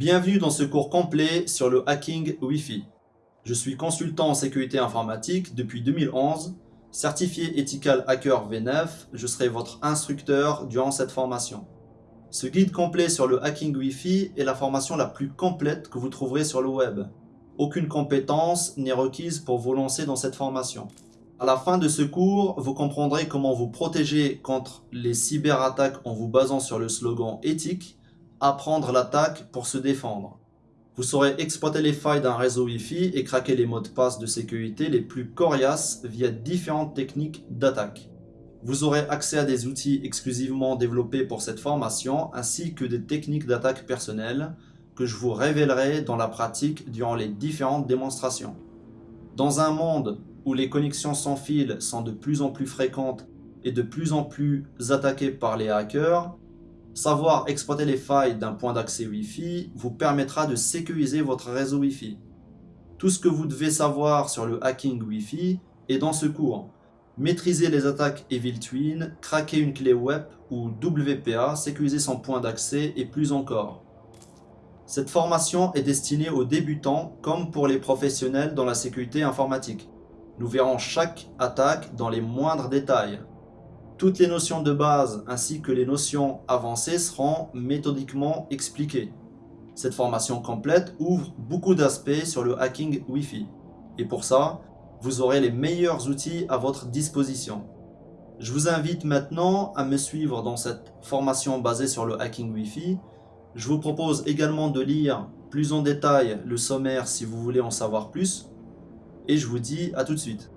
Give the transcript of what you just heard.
Bienvenue dans ce cours complet sur le hacking Wi-Fi. Je suis consultant en sécurité informatique depuis 2011, certifié Ethical Hacker V9, je serai votre instructeur durant cette formation. Ce guide complet sur le hacking Wi-Fi est la formation la plus complète que vous trouverez sur le web. Aucune compétence n'est requise pour vous lancer dans cette formation. À la fin de ce cours, vous comprendrez comment vous protéger contre les cyberattaques en vous basant sur le slogan éthique apprendre l'attaque pour se défendre. Vous saurez exploiter les failles d'un réseau Wi-Fi et craquer les mots de passe de sécurité les plus coriaces via différentes techniques d'attaque. Vous aurez accès à des outils exclusivement développés pour cette formation ainsi que des techniques d'attaque personnelles que je vous révélerai dans la pratique durant les différentes démonstrations. Dans un monde où les connexions sans fil sont de plus en plus fréquentes et de plus en plus attaquées par les hackers, Savoir exploiter les failles d'un point d'accès Wi-Fi vous permettra de sécuriser votre réseau Wi-Fi. Tout ce que vous devez savoir sur le hacking Wi-Fi est dans ce cours. Maîtriser les attaques Evil Twin, craquer une clé web ou WPA, sécuriser son point d'accès et plus encore. Cette formation est destinée aux débutants comme pour les professionnels dans la sécurité informatique. Nous verrons chaque attaque dans les moindres détails. Toutes les notions de base ainsi que les notions avancées seront méthodiquement expliquées. Cette formation complète ouvre beaucoup d'aspects sur le hacking Wi-Fi. Et pour ça, vous aurez les meilleurs outils à votre disposition. Je vous invite maintenant à me suivre dans cette formation basée sur le hacking Wi-Fi. Je vous propose également de lire plus en détail le sommaire si vous voulez en savoir plus. Et je vous dis à tout de suite.